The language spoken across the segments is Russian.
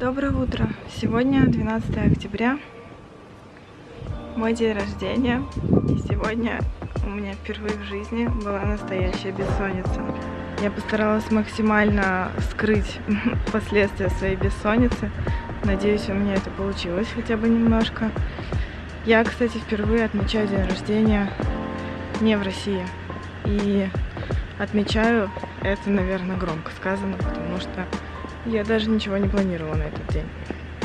Доброе утро! Сегодня 12 октября, мой день рождения. И сегодня у меня впервые в жизни была настоящая бессонница. Я постаралась максимально скрыть последствия своей бессонницы. Надеюсь, у меня это получилось хотя бы немножко. Я, кстати, впервые отмечаю день рождения не в России. И отмечаю это, наверное, громко сказано, потому что я даже ничего не планировала на этот день.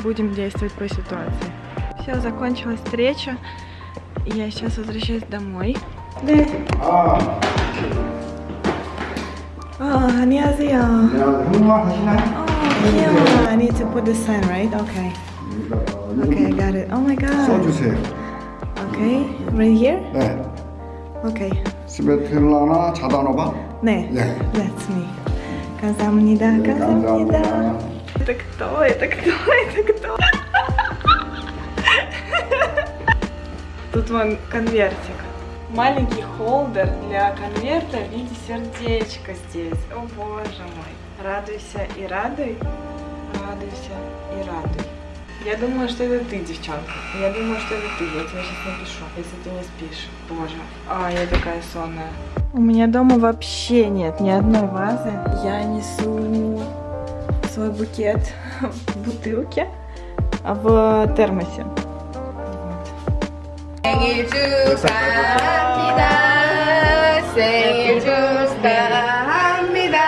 Будем действовать по ситуации. Все, закончилась встреча. Я сейчас возвращаюсь домой. 네. 아, 어, 안녕하세요. 야, 한국말 하시나요? 어, 귀여워. I need to put the sign, right? Okay. Okay, I got it. Oh my god. 써주세요. Okay, right here? 네. Okay. 스베틀라나 자다노바? 네. 네. That's me. Казам не да, казам не да. Это кто? Это кто? Это кто? Тут вон конвертик. Маленький холдер для конверта в виде сердечка здесь. О боже мой. Радуйся и радуй. Радуйся и радуй. Я думаю, что это ты, девчонка. Я думаю, что это ты. Я тебе сейчас напишу, если ты не спишь. Боже. А, я такая сонная. У меня дома вообще нет ни одной вазы. Я несу свой букет в бутылке, а в термосе. 생일 축하합니다. 생일 축하합니다.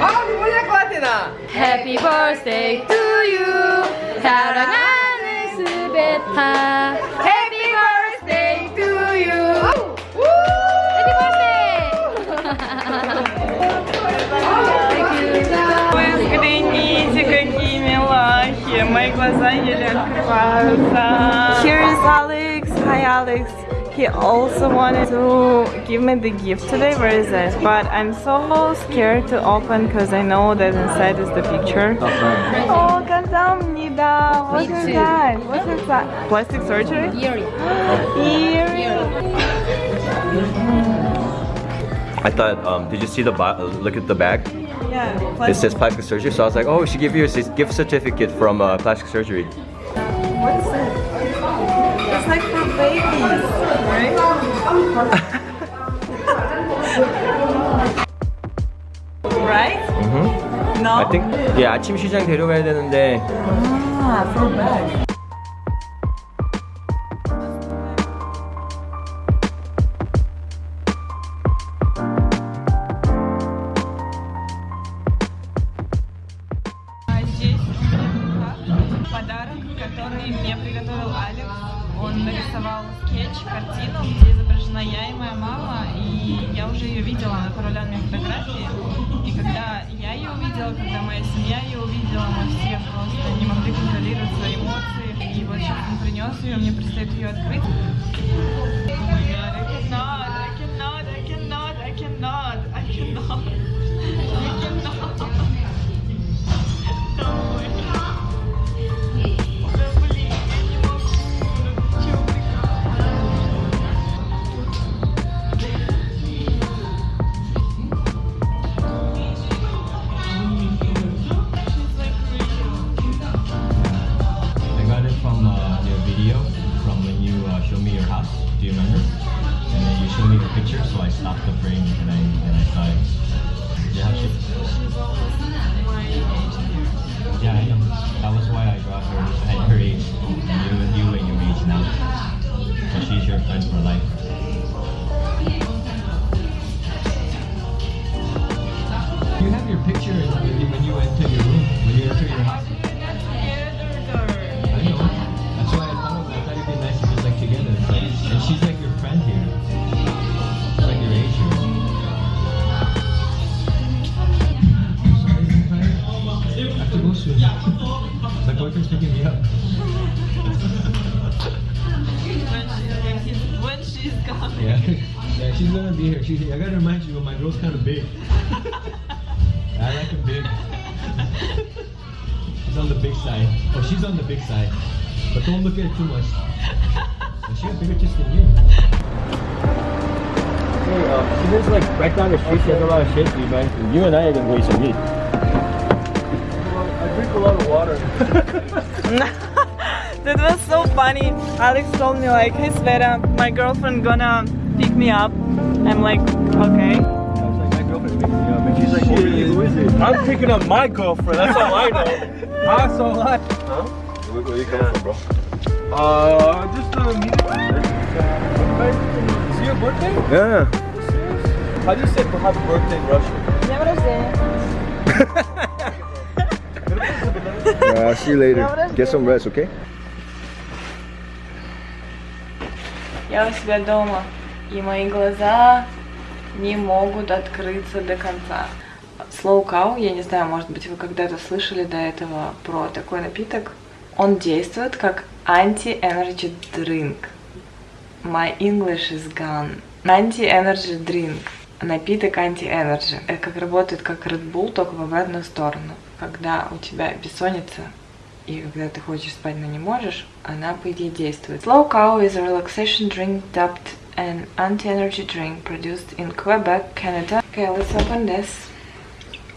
아, 눈물 날것 같아, 나. Happy birthday to you. 사랑하는 스베타. глаза еле открываются. Here is Alex. Hi, Alex. He also wanted to give me the gift today. Where is it? But I'm so scared to open because I know that inside is the picture. Oh, 감사합니다. What is that? What is that? Plastic surgery? Earring. Earring. I thought, um, did you see the bo- look at the bag? Yeah. It Plastic. says plastic surgery, so I was like, oh, we should give you a c- gift certificate from uh, plastic surgery. What's it? It's like for babies, right? right? Mm-hmm. No. I think, yeah, 아침 시장 데려가야 되는데 Ah, for bag. Я и я уже ее видела, она параллельные фотографии. И когда я ее увидела, когда моя семья ее увидела, мы все просто не могли контролировать свои эмоции. И вот сейчас он принес ее, мне предстоит ее открыть. You uh, me your house. Do you remember? And then you showed me the picture, so I stopped the frame and I and I saw it. Almost my age here. yeah, I know. That was why I brought I have to go soon. My boyfriend's picking me up. When she's gone. Yeah. Yeah, she's gonna be here. She's, I gotta remind you, my girl's kind of big. I like her big. she's on the big side. Oh, she's on the big side. But don't look at it too much. She got bigger tits than you. Hey, uh, she lives like right down the street. She has a lot of shit. You, man. you and I are gonna go eat some meat Well, I drink a lot of water. that was so funny. Alex told me like, hey Sveta, my girlfriend gonna pick me up. I'm like, okay. I was like, my girlfriend picking me up, and she's like, oh, really? Who is it? I'm picking up my girlfriend. That's all I know. That's all I. Huh? Where, where you coming from, bro? Uh, just a meeting. Is it your birthday? Yeah. How do you say happy birthday in Russian? Днем рождения. Uh, see you later. Get some rest, okay? Я у себя дома, и мои глаза не могут открыться до конца. Slow Cow, я не знаю, может быть, вы когда-то слышали до этого про такой напиток. Он действует как anti-energy drink. My English is gone. Anti-energy drink. Напиток anti-energy. Это как работает как Red Bull, только в обратную сторону. Когда у тебя бессонница, и когда ты хочешь спать, но не можешь, она по идее действует. Slow Cow is a relaxation drink dubbed an anti-energy drink produced in Quebec, Canada. Okay, let's open this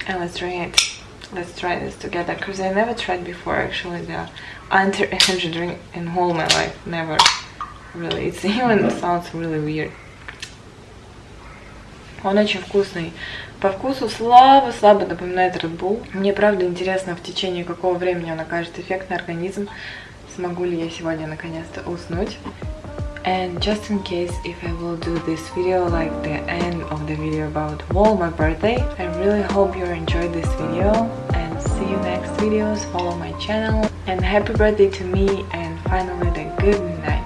and let's try it. Let's try this together because I never tried before actually the anti-energy drink in whole my life. Never really. It's even sounds really weird. Он очень вкусный. По вкусу слабо-слабо напоминает Red Bull. Мне правда интересно, в течение какого времени он окажет эффект на организм. Смогу ли я сегодня наконец-то уснуть. And just in case if I will do this video like the end of the video about Wall my birthday, I really hope you enjoyed this video and see you next videos, follow my channel and happy birthday to me and finally the good night.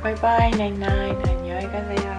Bye bye, night night, 안녕히 가세요.